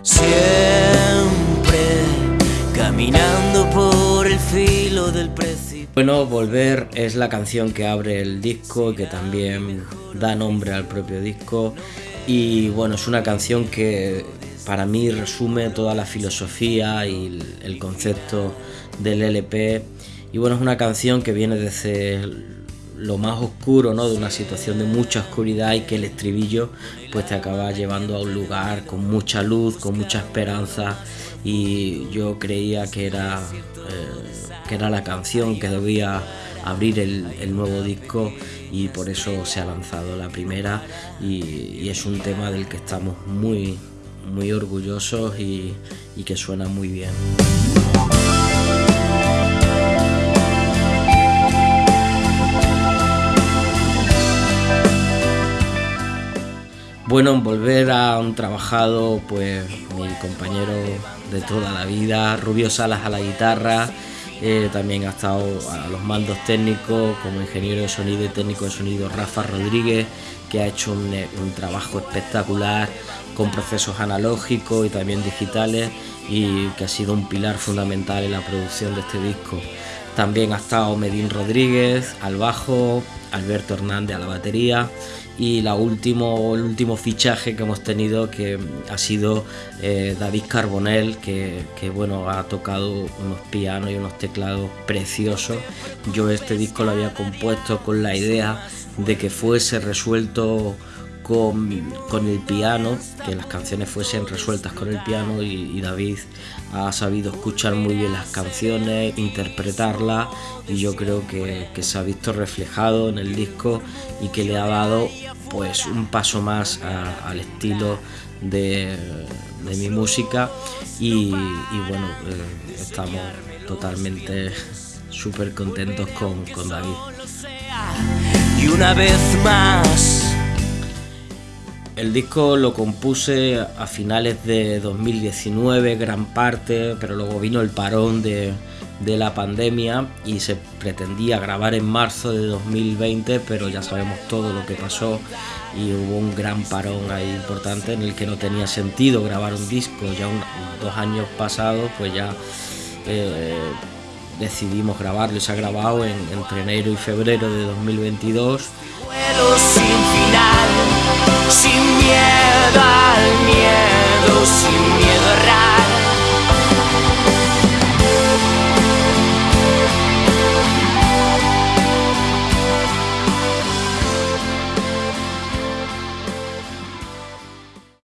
Siempre caminando por el filo del precipicio. Bueno, Volver es la canción que abre el disco y que también da nombre al propio disco. Y bueno, es una canción que para mí resume toda la filosofía y el concepto del LP. Y bueno, es una canción que viene desde lo más oscuro, ¿no? De una situación de mucha oscuridad y que el estribillo pues te acaba llevando a un lugar con mucha luz, con mucha esperanza y yo creía que era, eh, que era la canción que debía abrir el, nuevo disco y por eso se ha lanzado la primera y, es un tema del que estamos muy, muy orgullosos y que suena muy bien. Bueno, volver a un trabajado, pues mi compañero de toda la vida, Rubio Salas a la guitarra, eh, también ha estado a los mandos técnicos como ingeniero de sonido y técnico de sonido Rafa Rodríguez, que ha hecho un, un trabajo espectacular con procesos analógicos y también digitales y que ha sido un pilar fundamental en la producción de este disco. También ha estado Medín Rodríguez al bajo, Alberto Hernández a la batería y la último, el último fichaje que hemos tenido que ha sido eh, David Carbonell que, bueno ha tocado unos pianos y unos teclados preciosos. Yo este disco lo había compuesto con la idea de que fuese resuelto con, el piano, que las canciones fuesen resueltas con el piano y, David ha sabido escuchar muy bien las canciones, interpretarlas y yo creo que, se ha visto reflejado en el disco y que le ha dado pues un paso más al estilo de, mi música y, bueno, eh, estamos totalmente súper contentos con, con David. Y una vez más el disco lo compuse a finales de 2019, gran parte, pero luego vino el parón de, la pandemia y se pretendía grabar en marzo de 2020, pero ya sabemos todo lo que pasó y hubo un gran parón ahí importante en el que no tenía sentido grabar un disco. Ya dos años pasados, pues ya eh, decidimos grabarlo y se ha grabado entre enero y febrero de 2022. sin final, sin miedo